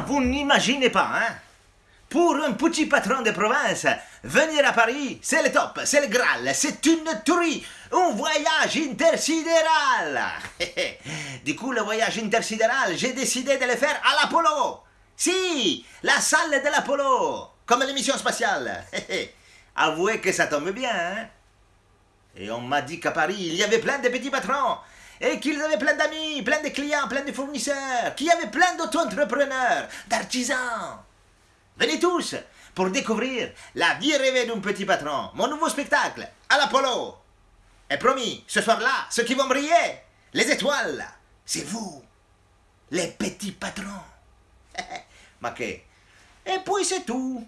vous n'imaginez pas, hein Pour un petit patron de province, venir à Paris, c'est le top, c'est le Graal, c'est une tuerie, un voyage intersidéral. du coup, le voyage intersidéral, j'ai décidé de le faire à l'Apollo. Si, la salle de l'Apollo, comme l'émission spatiale. Avouez que ça tombe bien, hein Et on m'a dit qu'à Paris, il y avait plein de petits patrons et qu'ils avaient plein d'amis, plein de clients, plein de fournisseurs, qu'il y avait plein d'auto-entrepreneurs, d'artisans. Venez tous pour découvrir la vie rêvée d'un petit patron, mon nouveau spectacle, à l'Apollo. Et promis, ce soir-là, ceux qui vont briller, les étoiles, c'est vous, les petits patrons. Maquet. Et puis c'est tout.